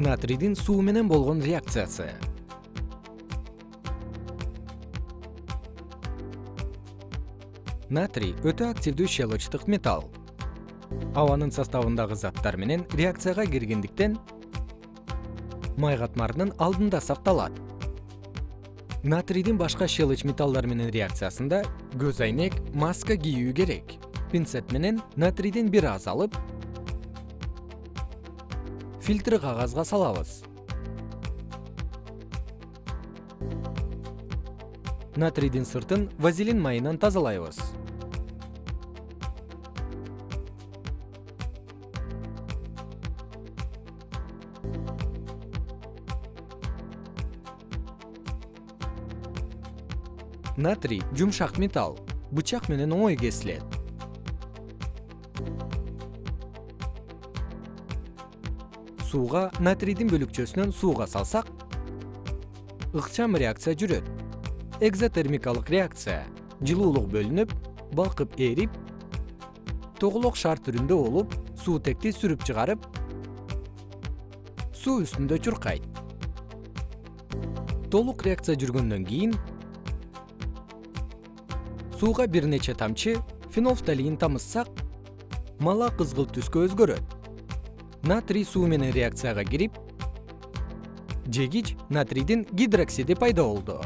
натрийдин суу менен болгон реакциясы. Натрий өтө активдүү щелочтук металл. Абанын составындагы заттар менен реакцияга киргендиктен май катмарынын алдында сакталат. Натрийдин башка щелочь металлдар менен реакциясында көз айнек маска кийүү керек. Пинцет менен натрийдин бир аз алып фильтр кагазга салабыз. Натрийдин сыртын вазелин майынан тазалайбыз. Натрий жумшак металл бычак менен оңой кесилет сууга натрийдин бөлүкчөсүнөн сууга салсак ыкчам реакция жүрөт. Экзотермикалык реакция жылуулук бөлүнүп балкып ээрип тоголок шар түрүндө болуп суутекти сүрүп чыгарып суу үстүндө чуркайт. Толук реакция жүргөндөн кийин сууга бир нече тамчы фенофталин тамызсак мала кызгылт түскө өзгөрөт натрий суу менен реакцияга кирип жегич натрийдин гидроксиди пайда болду